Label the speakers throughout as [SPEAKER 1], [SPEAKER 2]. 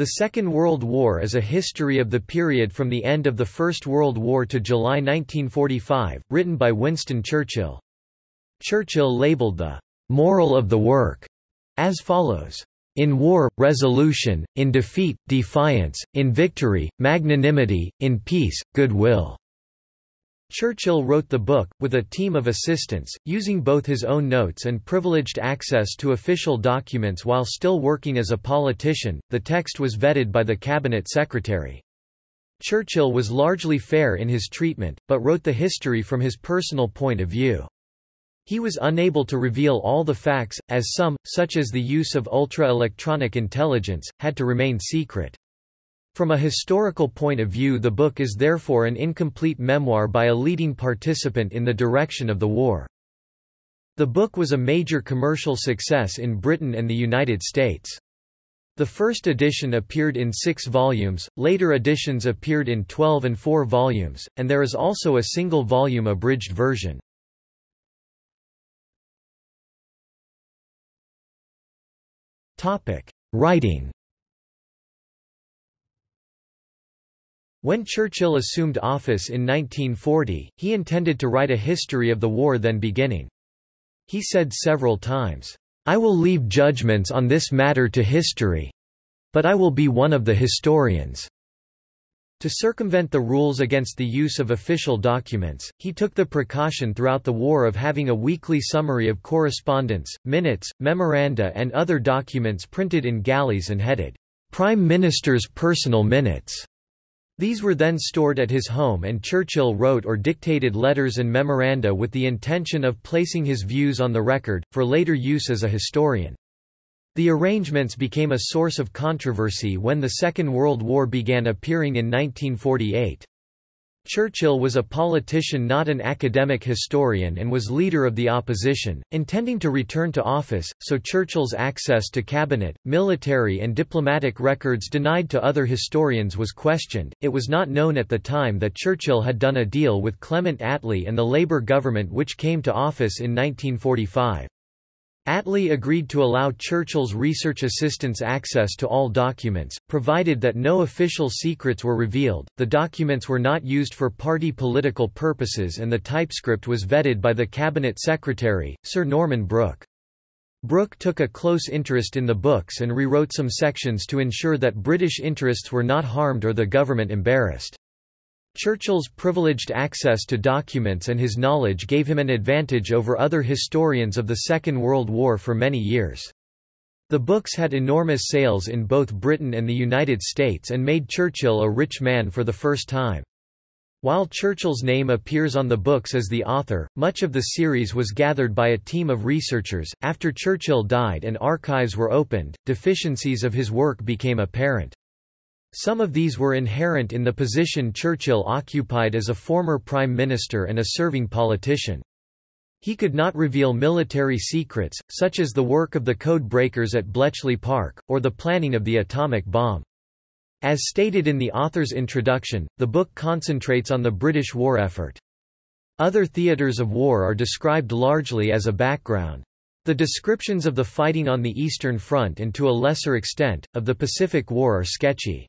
[SPEAKER 1] The Second World War is a history of the period from the end of the First World War to July 1945, written by Winston Churchill. Churchill labeled the moral of the work as follows. In war, resolution, in defeat, defiance, in victory, magnanimity, in peace, goodwill. Churchill wrote the book, with a team of assistants, using both his own notes and privileged access to official documents while still working as a politician. The text was vetted by the cabinet secretary. Churchill was largely fair in his treatment, but wrote the history from his personal point of view. He was unable to reveal all the facts, as some, such as the use of ultra-electronic intelligence, had to remain secret. From a historical point of view the book is therefore an incomplete memoir by a leading participant in the direction of the war. The book was a major commercial success in Britain and the United States. The first edition appeared in six volumes, later editions appeared in 12 and 4 volumes, and there is also a single-volume abridged version. Writing When Churchill assumed office in 1940, he intended to write a history of the war then beginning. He said several times, "'I will leave judgments on this matter to history. But I will be one of the historians.' To circumvent the rules against the use of official documents, he took the precaution throughout the war of having a weekly summary of correspondence, minutes, memoranda and other documents printed in galleys and headed, "'Prime Minister's Personal Minutes' These were then stored at his home and Churchill wrote or dictated letters and memoranda with the intention of placing his views on the record, for later use as a historian. The arrangements became a source of controversy when the Second World War began appearing in 1948. Churchill was a politician not an academic historian and was leader of the opposition, intending to return to office, so Churchill's access to cabinet, military and diplomatic records denied to other historians was questioned. It was not known at the time that Churchill had done a deal with Clement Attlee and the Labour government which came to office in 1945. Attlee agreed to allow Churchill's research assistants access to all documents, provided that no official secrets were revealed. The documents were not used for party political purposes and the typescript was vetted by the cabinet secretary, Sir Norman Brooke. Brooke took a close interest in the books and rewrote some sections to ensure that British interests were not harmed or the government embarrassed. Churchill's privileged access to documents and his knowledge gave him an advantage over other historians of the Second World War for many years. The books had enormous sales in both Britain and the United States and made Churchill a rich man for the first time. While Churchill's name appears on the books as the author, much of the series was gathered by a team of researchers. After Churchill died and archives were opened, deficiencies of his work became apparent. Some of these were inherent in the position Churchill occupied as a former prime minister and a serving politician. He could not reveal military secrets, such as the work of the code breakers at Bletchley Park, or the planning of the atomic bomb. As stated in the author's introduction, the book concentrates on the British war effort. Other theatres of war are described largely as a background. The descriptions of the fighting on the Eastern Front and to a lesser extent, of the Pacific War are sketchy.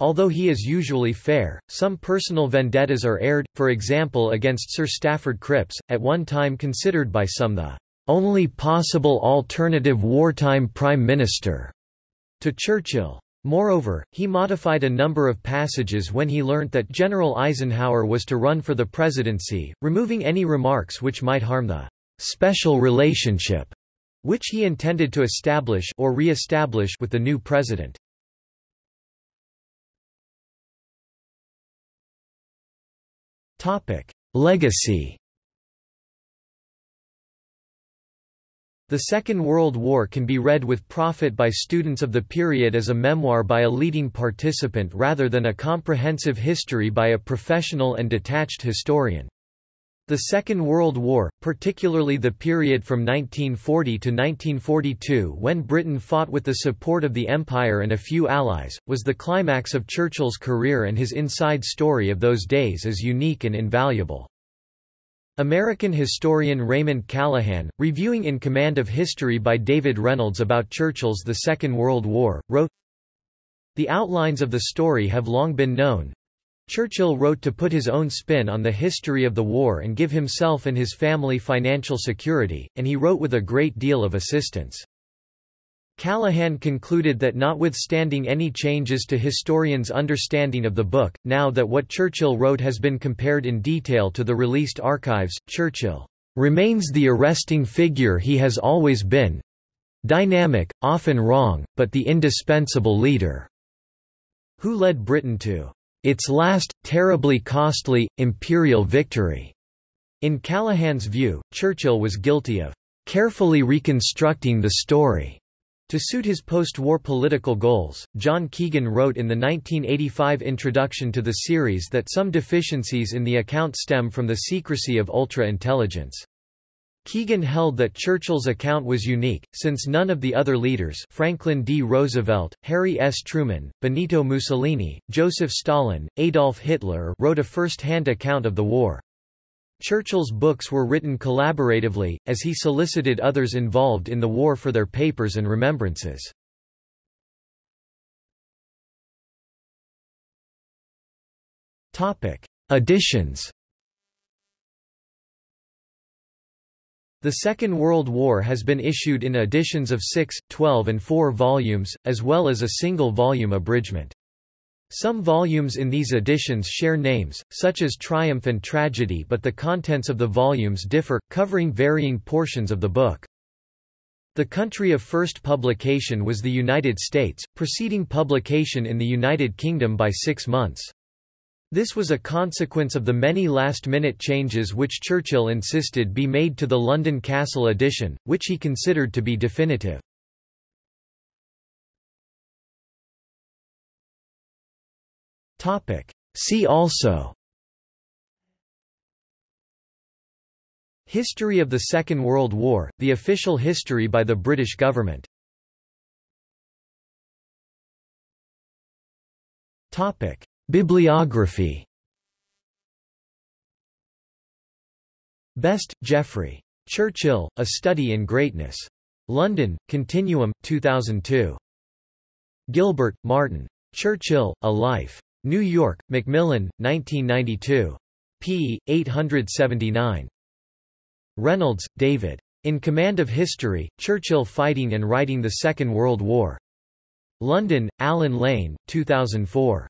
[SPEAKER 1] Although he is usually fair, some personal vendettas are aired, for example against Sir Stafford Cripps, at one time considered by some the only possible alternative wartime prime minister to Churchill. Moreover, he modified a number of passages when he learnt that General Eisenhower was to run for the presidency, removing any remarks which might harm the special relationship which he intended to establish or re-establish with the new president. Legacy The Second World War can be read with profit by students of the period as a memoir by a leading participant rather than a comprehensive history by a professional and detached historian. The Second World War, particularly the period from 1940 to 1942 when Britain fought with the support of the Empire and a few allies, was the climax of Churchill's career and his inside story of those days is unique and invaluable. American historian Raymond Callahan, reviewing In Command of History by David Reynolds about Churchill's The Second World War, wrote, The outlines of the story have long been known. Churchill wrote to put his own spin on the history of the war and give himself and his family financial security, and he wrote with a great deal of assistance. Callahan concluded that notwithstanding any changes to historians' understanding of the book, now that what Churchill wrote has been compared in detail to the released archives, Churchill remains the arresting figure he has always been dynamic, often wrong, but the indispensable leader who led Britain to its last, terribly costly, imperial victory. In Callahan's view, Churchill was guilty of carefully reconstructing the story to suit his post-war political goals, John Keegan wrote in the 1985 introduction to the series that some deficiencies in the account stem from the secrecy of ultra-intelligence. Keegan held that Churchill's account was unique, since none of the other leaders Franklin D. Roosevelt, Harry S. Truman, Benito Mussolini, Joseph Stalin, Adolf Hitler wrote a first-hand account of the war. Churchill's books were written collaboratively, as he solicited others involved in the war for their papers and remembrances. Editions The Second World War has been issued in editions of 6, 12 and 4 volumes, as well as a single-volume abridgment. Some volumes in these editions share names, such as Triumph and Tragedy but the contents of the volumes differ, covering varying portions of the book. The country of first publication was the United States, preceding publication in the United Kingdom by six months. This was a consequence of the many last-minute changes which Churchill insisted be made to the London Cassell edition, which he considered to be definitive. See also History of the Second World War, the official history by the British government Bibliography Best, Geoffrey. Churchill, A Study in Greatness. London, Continuum, 2002. Gilbert, Martin. Churchill, A Life. New York, Macmillan, 1992. p. 879. Reynolds, David. In Command of History, Churchill Fighting and Writing the Second World War. London, Allen Lane, 2004.